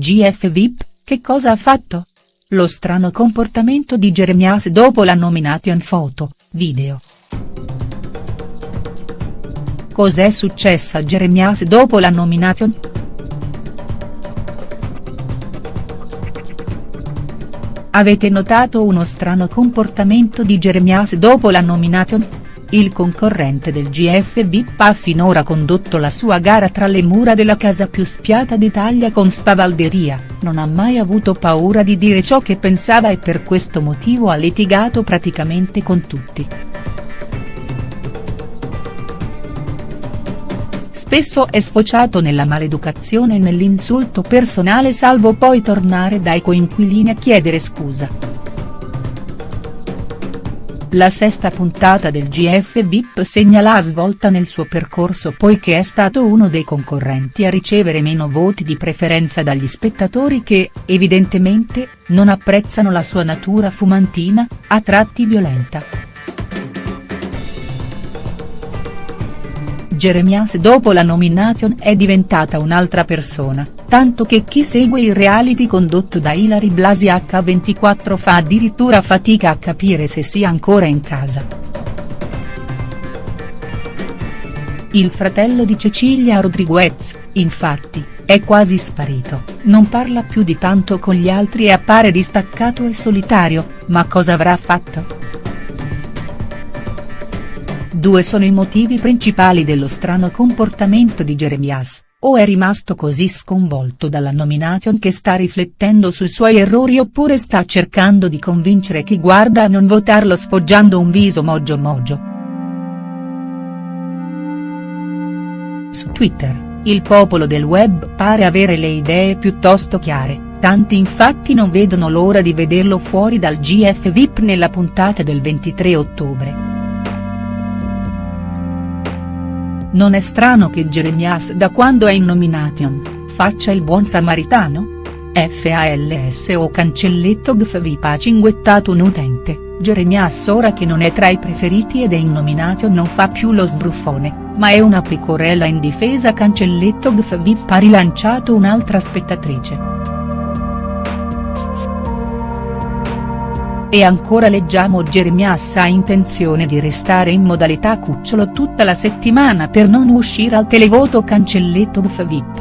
GF VIP, che cosa ha fatto? Lo strano comportamento di Jeremias dopo la nomination foto, video. Cos'è successo a Jeremias dopo la nomination?. Avete notato uno strano comportamento di Jeremias dopo la nomination?. Il concorrente del GF VIP ha finora condotto la sua gara tra le mura della casa più spiata d'Italia con spavalderia, non ha mai avuto paura di dire ciò che pensava e per questo motivo ha litigato praticamente con tutti. Spesso è sfociato nella maleducazione e nell'insulto personale salvo poi tornare dai coinquilini a chiedere scusa. La sesta puntata del GF VIP segna la svolta nel suo percorso poiché è stato uno dei concorrenti a ricevere meno voti di preferenza dagli spettatori che, evidentemente, non apprezzano la sua natura fumantina, a tratti violenta. Jeremias dopo la nomination è diventata un'altra persona, tanto che chi segue il reality condotto da Ilari Blasi H24 fa addirittura fatica a capire se sia ancora in casa. Il fratello di Cecilia Rodriguez, infatti, è quasi sparito, non parla più di tanto con gli altri e appare distaccato e solitario, ma cosa avrà fatto?. Due sono i motivi principali dello strano comportamento di Jeremias, o è rimasto così sconvolto dalla nomination che sta riflettendo sui suoi errori oppure sta cercando di convincere chi guarda a non votarlo sfoggiando un viso mogio mogio. Su Twitter, il popolo del web pare avere le idee piuttosto chiare, tanti infatti non vedono l'ora di vederlo fuori dal GF VIP nella puntata del 23 ottobre. Non è strano che Jeremias da quando è in nomination, faccia il buon samaritano? FALS o cancelletto GFVIP ha cinguettato un utente, Jeremias ora che non è tra i preferiti ed è in nomination non fa più lo sbruffone, ma è una pecorella indifesa cancelletto GFVIP ha rilanciato un'altra spettatrice. E ancora leggiamo Jeremias ha intenzione di restare in modalità cucciolo tutta la settimana per non uscire al televoto cancelletto UF VIP.